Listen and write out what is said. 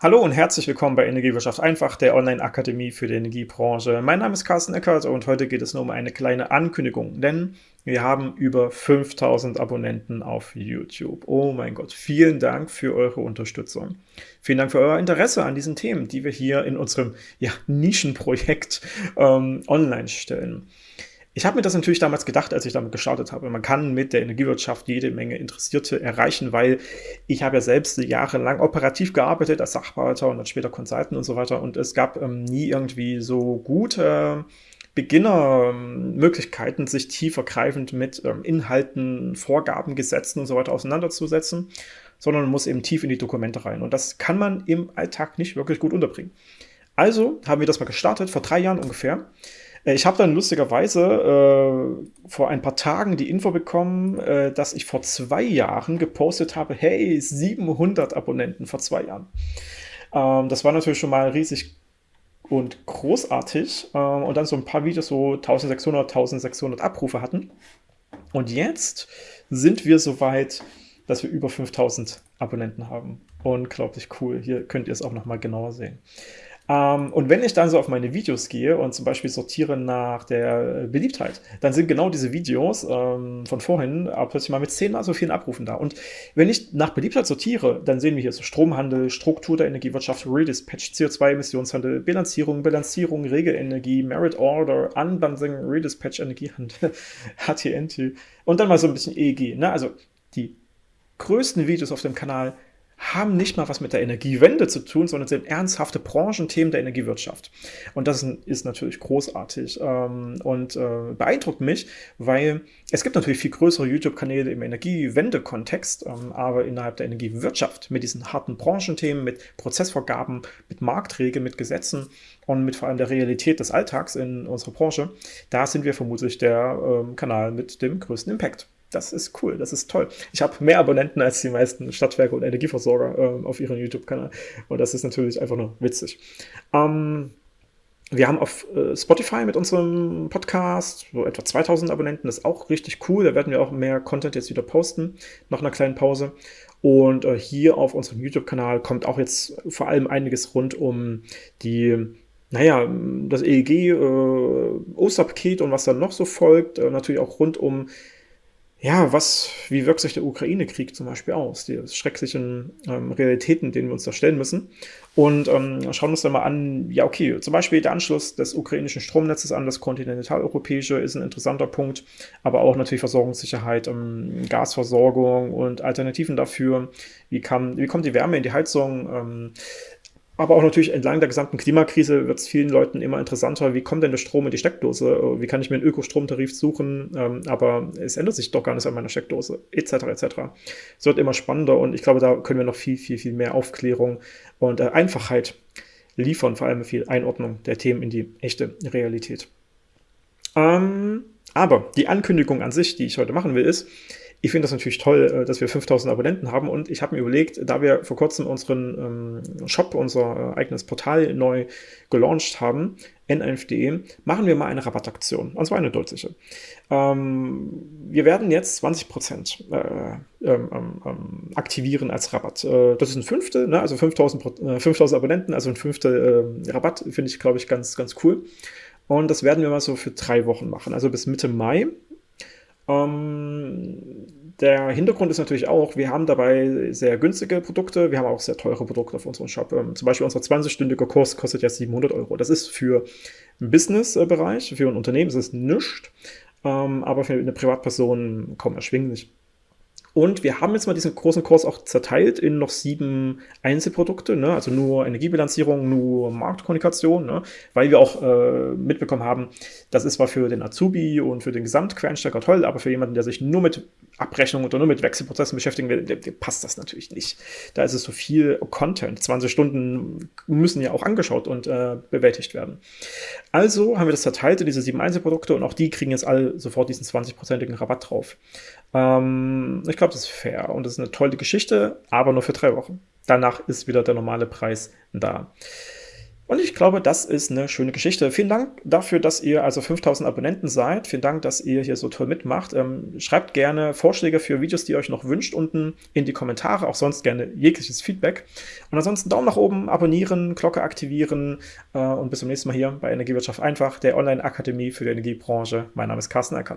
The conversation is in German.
Hallo und herzlich willkommen bei Energiewirtschaft einfach, der Online-Akademie für die Energiebranche. Mein Name ist Carsten Eckert und heute geht es nur um eine kleine Ankündigung, denn wir haben über 5000 Abonnenten auf YouTube. Oh mein Gott, vielen Dank für eure Unterstützung. Vielen Dank für euer Interesse an diesen Themen, die wir hier in unserem ja, Nischenprojekt ähm, online stellen. Ich habe mir das natürlich damals gedacht, als ich damit gestartet habe. Man kann mit der Energiewirtschaft jede Menge Interessierte erreichen, weil ich habe ja selbst jahrelang operativ gearbeitet als Sachwalter und dann später Consultant und so weiter und es gab ähm, nie irgendwie so gute Beginnermöglichkeiten, sich tiefergreifend mit ähm, Inhalten, Vorgaben, Gesetzen und so weiter auseinanderzusetzen, sondern man muss eben tief in die Dokumente rein und das kann man im Alltag nicht wirklich gut unterbringen. Also haben wir das mal gestartet, vor drei Jahren ungefähr. Äh, ich habe dann lustigerweise äh, vor ein paar Tagen die Info bekommen, äh, dass ich vor zwei Jahren gepostet habe, hey, 700 Abonnenten vor zwei Jahren. Ähm, das war natürlich schon mal riesig und großartig. Ähm, und dann so ein paar Videos so 1600, 1600 Abrufe hatten. Und jetzt sind wir so weit, dass wir über 5000 Abonnenten haben. Unglaublich cool. Hier könnt ihr es auch noch mal genauer sehen. Ähm, und wenn ich dann so auf meine Videos gehe und zum Beispiel sortiere nach der Beliebtheit, dann sind genau diese Videos ähm, von vorhin plötzlich mal mit zehnmal so vielen Abrufen da. Und wenn ich nach Beliebtheit sortiere, dann sehen wir hier so Stromhandel, Struktur der Energiewirtschaft, Redispatch, CO2-Emissionshandel, Bilanzierung, Bilanzierung, Regelenergie, Merit Order, Unbundling, Redispatch, Energiehandel, HTNT und dann mal so ein bisschen EEG. Ne? Also die größten Videos auf dem Kanal haben nicht mal was mit der Energiewende zu tun, sondern sind ernsthafte Branchenthemen der Energiewirtschaft. Und das ist natürlich großartig ähm, und äh, beeindruckt mich, weil es gibt natürlich viel größere YouTube-Kanäle im Energiewende-Kontext, ähm, aber innerhalb der Energiewirtschaft mit diesen harten Branchenthemen, mit Prozessvorgaben, mit Marktregeln, mit Gesetzen und mit vor allem der Realität des Alltags in unserer Branche, da sind wir vermutlich der ähm, Kanal mit dem größten Impact das ist cool, das ist toll. Ich habe mehr Abonnenten als die meisten Stadtwerke und Energieversorger äh, auf ihrem YouTube-Kanal. Und das ist natürlich einfach nur witzig. Ähm, wir haben auf äh, Spotify mit unserem Podcast so etwa 2000 Abonnenten. Das ist auch richtig cool. Da werden wir auch mehr Content jetzt wieder posten, nach einer kleinen Pause. Und äh, hier auf unserem YouTube-Kanal kommt auch jetzt vor allem einiges rund um die naja, das EEG, äh, Osterpaket und was dann noch so folgt. Äh, natürlich auch rund um ja, was, wie wirkt sich der Ukraine-Krieg zum Beispiel aus? Die schrecklichen ähm, Realitäten, denen wir uns da stellen müssen. Und ähm, schauen uns dann mal an, ja, okay, zum Beispiel der Anschluss des ukrainischen Stromnetzes an das kontinentaleuropäische ist ein interessanter Punkt, aber auch natürlich Versorgungssicherheit, ähm, Gasversorgung und Alternativen dafür. Wie, kann, wie kommt die Wärme in die Heizung? Aber auch natürlich entlang der gesamten Klimakrise wird es vielen Leuten immer interessanter, wie kommt denn der Strom in die Steckdose? Wie kann ich mir einen Ökostromtarif suchen? Ähm, aber es ändert sich doch gar nichts an meiner Steckdose, etc. etc. Es wird immer spannender und ich glaube, da können wir noch viel, viel, viel mehr Aufklärung und äh, Einfachheit liefern, vor allem viel Einordnung der Themen in die echte Realität. Ähm, aber die Ankündigung an sich, die ich heute machen will, ist, ich finde das natürlich toll, äh, dass wir 5000 Abonnenten haben und ich habe mir überlegt, da wir vor kurzem unseren ähm, Shop, unser äh, eigenes Portal neu gelauncht haben, n1.de, machen wir mal eine Rabattaktion, und zwar eine deutliche. Ähm, wir werden jetzt 20% äh, ähm, ähm, aktivieren als Rabatt. Äh, das ist ein Fünftel, ne? also 5000, äh, 5000 Abonnenten, also ein Fünftel äh, Rabatt, finde ich, glaube ich, ganz, ganz cool. Und das werden wir mal so für drei Wochen machen, also bis Mitte Mai. Ähm, der Hintergrund ist natürlich auch, wir haben dabei sehr günstige Produkte, wir haben auch sehr teure Produkte auf unserem Shop. Ähm, zum Beispiel unser 20-stündiger Kurs kostet ja 700 Euro. Das ist für einen Business-Bereich, für ein Unternehmen ist es nichts, ähm, aber für eine Privatperson kaum erschwinglich. Und wir haben jetzt mal diesen großen Kurs auch zerteilt in noch sieben Einzelprodukte, ne? also nur Energiebilanzierung, nur Marktkommunikation, ne? weil wir auch äh, mitbekommen haben, das ist zwar für den Azubi und für den Gesamtquereinsteiger toll, aber für jemanden, der sich nur mit Abrechnung oder nur mit Wechselprozessen beschäftigen will, dem, dem passt das natürlich nicht. Da ist es so viel Content. 20 Stunden müssen ja auch angeschaut und äh, bewältigt werden. Also haben wir das zerteilt in diese sieben Einzelprodukte und auch die kriegen jetzt alle sofort diesen 20-prozentigen Rabatt drauf. Ähm, ich glaube, das ist fair und das ist eine tolle Geschichte, aber nur für drei Wochen. Danach ist wieder der normale Preis da. Und ich glaube, das ist eine schöne Geschichte. Vielen Dank dafür, dass ihr also 5000 Abonnenten seid. Vielen Dank, dass ihr hier so toll mitmacht. Ähm, schreibt gerne Vorschläge für Videos, die ihr euch noch wünscht, unten in die Kommentare. Auch sonst gerne jegliches Feedback. Und ansonsten Daumen nach oben, abonnieren, Glocke aktivieren äh, und bis zum nächsten Mal hier bei Energiewirtschaft einfach, der Online-Akademie für die Energiebranche. Mein Name ist Carsten Eckert.